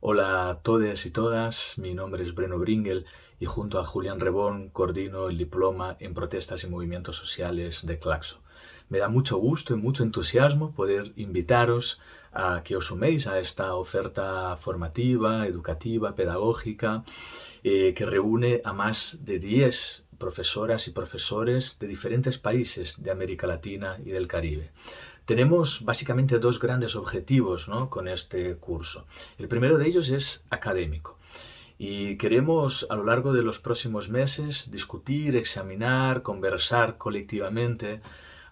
Hola a todos y todas, mi nombre es Breno Bringel y junto a Julián Rebón coordino el diploma en protestas y movimientos sociales de Claxo. Me da mucho gusto y mucho entusiasmo poder invitaros a que os suméis a esta oferta formativa, educativa, pedagógica, eh, que reúne a más de 10 profesoras y profesores de diferentes países de América Latina y del Caribe. Tenemos básicamente dos grandes objetivos con este curso. El primero de ellos es académico. Y queremos a lo largo de los próximos meses discutir, examinar, conversar colectivamente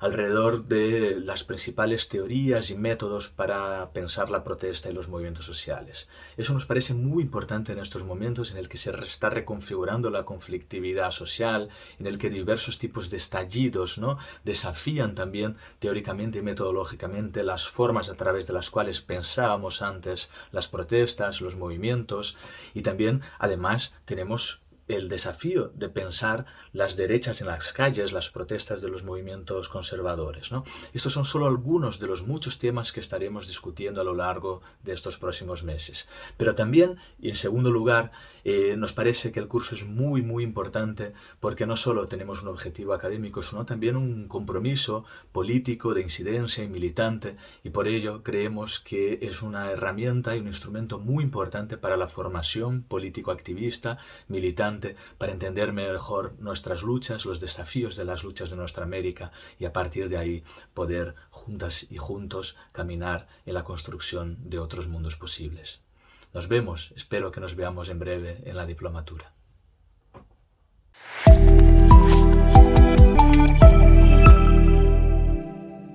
alrededor de las principales teorías y métodos para pensar la protesta y los movimientos sociales. Eso nos parece muy importante en estos momentos en el que se está reconfigurando la conflictividad social, en el que diversos tipos de estallidos ¿no? desafían también teóricamente y metodológicamente las formas a través de las cuales pensábamos antes las protestas, los movimientos y también además tenemos el desafío de pensar las derechas en las calles, las protestas de los movimientos conservadores. ¿no? Estos son solo algunos de los muchos temas que estaremos discutiendo a lo largo de estos próximos meses. Pero también, y en segundo lugar, eh, nos parece que el curso es muy, muy importante porque no solo tenemos un objetivo académico, sino también un compromiso político de incidencia y militante, y por ello creemos que es una herramienta y un instrumento muy importante para la formación político-activista, militante, para entender mejor nuestras luchas, los desafíos de las luchas de nuestra América y a partir de ahí poder juntas y juntos caminar en la construcción de otros mundos posibles. Nos vemos, espero que nos veamos en breve en la diplomatura.